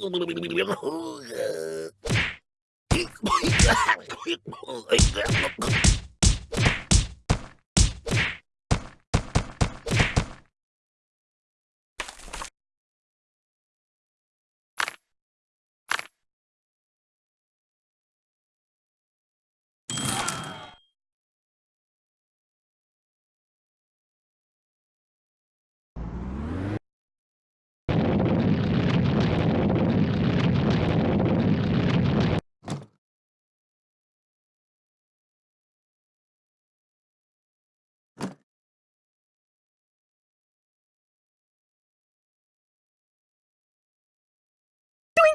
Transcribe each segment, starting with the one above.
Help me!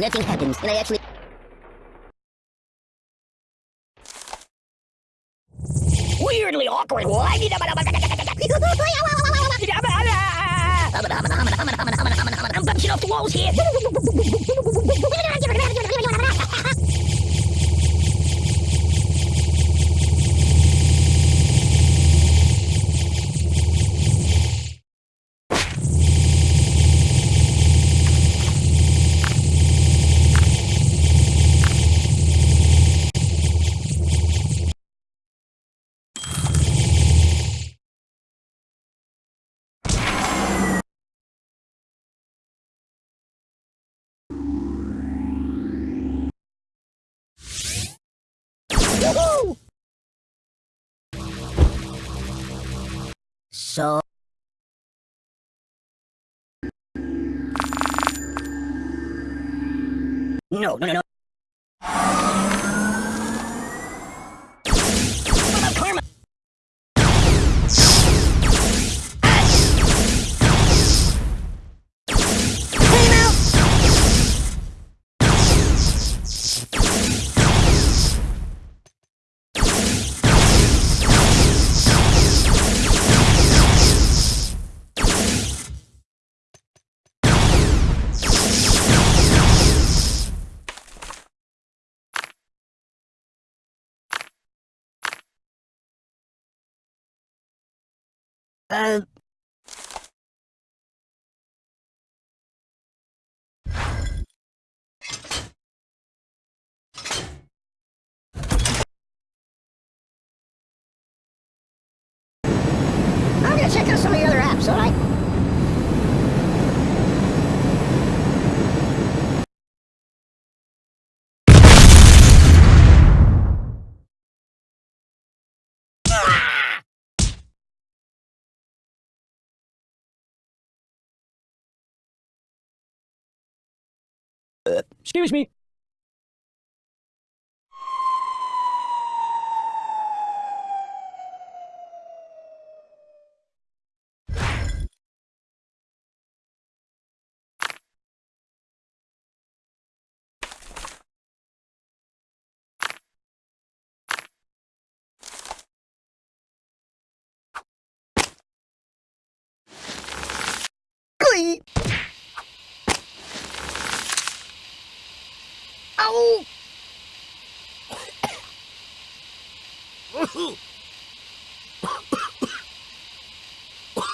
Nothing happens, and I actually... Weirdly awkward. I'm bouncing off the walls here. So... No, no, no, no. Uh... Excuse me.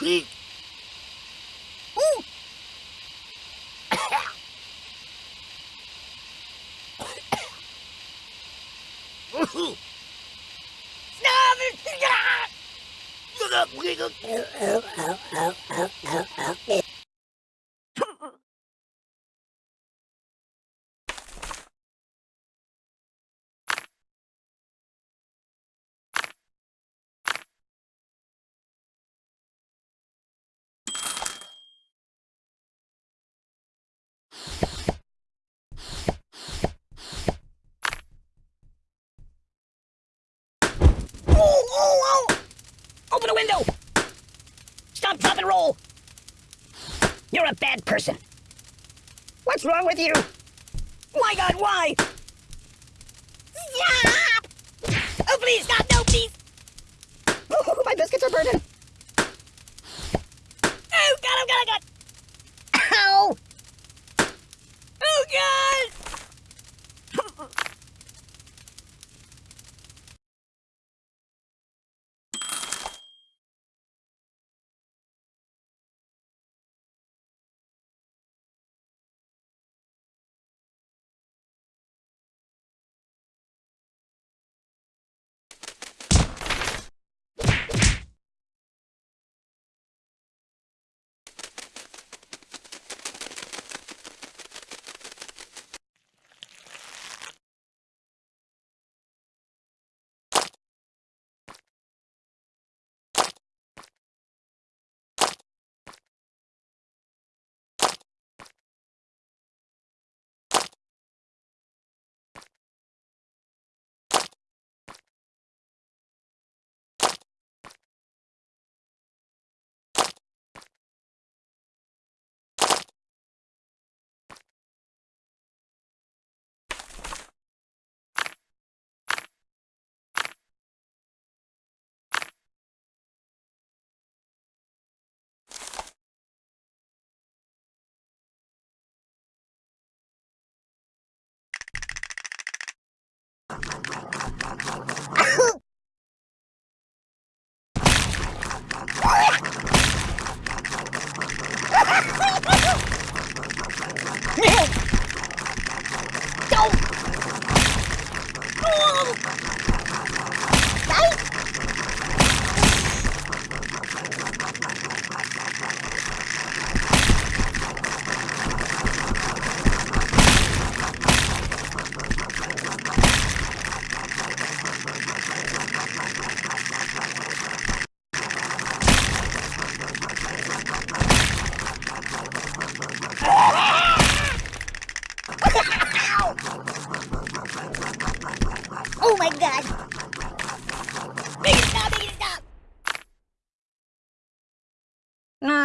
Glee. Ow! Ooh. Stop! Oh, oh, oh! Open a window! Stop, drop, and roll! You're a bad person. What's wrong with you? My God, why? Stop! Oh, please, stop, no, please! Oh, my biscuits are burning.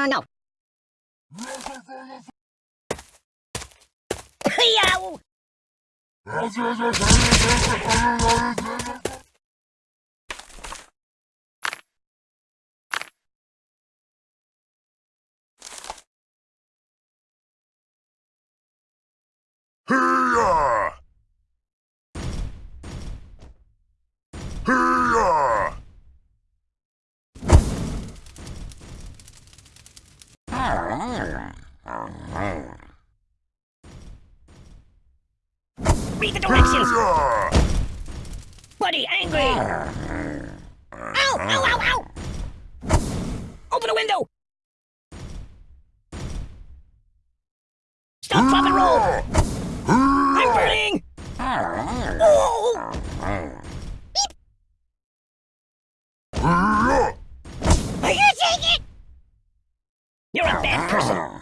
Uh, no. Yow! Hee-yah! The directions! Buddy, angry! Ow, ow, ow, ow! Open the window! Stop, drop, and roll! I'm burning! Oh! Hee-yah! Are you take it? You're a bad person.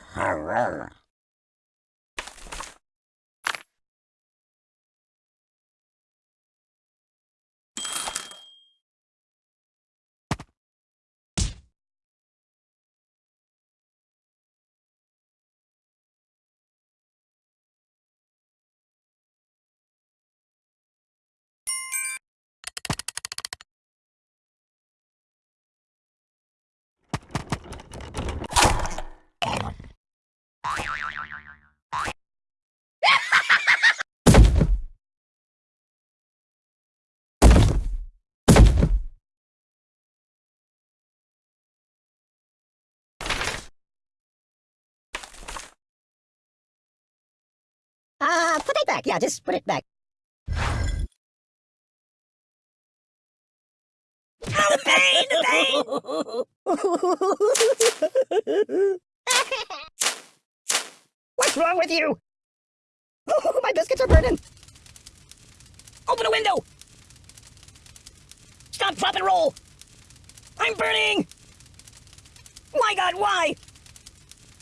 Uh, put it back. Yeah, just put it back. Oh, the pain, the pain! What's wrong with you? My biscuits are burning. Open a window! Stop, drop, and roll! I'm burning! My God, why?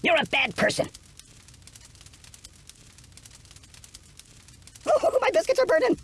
You're a bad person. my biscuits are burning.